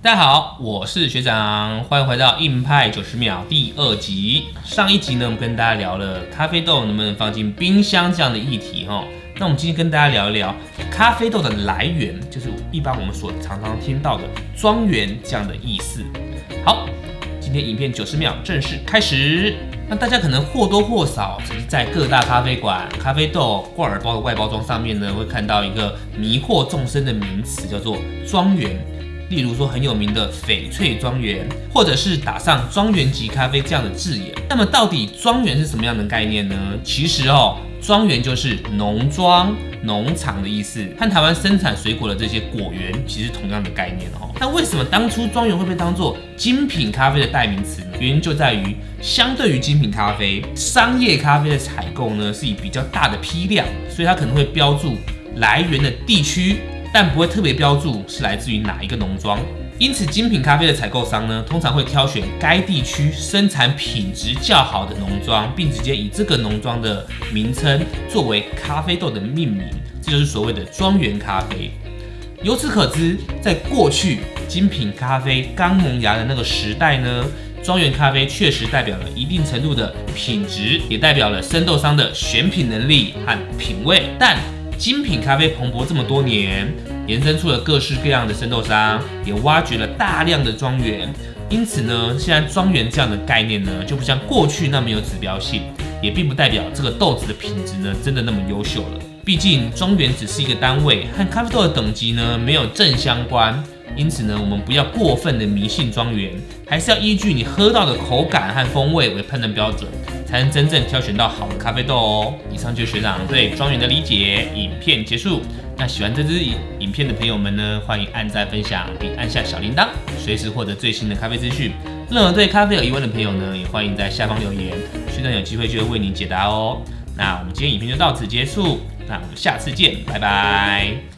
大家好，我是学长，欢迎回到硬派九十秒第二集。上一集呢，我们跟大家聊了咖啡豆能不能放进冰箱这样的议题哈。那我们今天跟大家聊一聊咖啡豆的来源，就是一般我们所常常听到的庄园这样的意思。好，今天影片九十秒正式开始。那大家可能或多或少只是在各大咖啡馆、咖啡豆挂耳包的外包装上面呢，会看到一个迷惑众生的名词，叫做庄园。例如说很有名的翡翠庄园，或者是打上庄园级咖啡这样的字眼。那么到底庄园是什么样的概念呢？其实哦，庄园就是农庄、农场的意思，和台湾生产水果的这些果园其实同样的概念哦。那为什么当初庄园会被当做精品咖啡的代名词呢？原因就在于，相对于精品咖啡，商业咖啡的采购呢是以比较大的批量，所以它可能会标注来源的地区。但不会特别标注是来自于哪一个农庄，因此精品咖啡的采购商呢，通常会挑选该地区生产品质较好的农庄，并直接以这个农庄的名称作为咖啡豆的命名，这就是所谓的庄园咖啡。由此可知，在过去精品咖啡刚萌芽的那个时代呢，庄园咖啡确实代表了一定程度的品质，也代表了生豆商的选品能力和品味，但。精品咖啡蓬勃这么多年，延伸出了各式各样的生豆商，也挖掘了大量的庄园。因此呢，现在庄园这样的概念呢，就不像过去那么有指标性，也并不代表这个豆子的品质呢真的那么优秀了。毕竟庄园只是一个单位，和咖啡豆的等级呢没有正相关。因此呢，我们不要过分的迷信庄园，还是要依据你喝到的口感和风味为判断标准，才能真正挑选到好的咖啡豆哦。以上就是学长对庄园的理解。影片结束，那喜欢这支影影片的朋友们呢，欢迎按赞分享，并按下小铃铛，随时获得最新的咖啡资讯。任何对咖啡有疑问的朋友呢，也欢迎在下方留言，学长有机会就会为您解答哦。那我们今天影片就到此结束，那我们下次见，拜拜。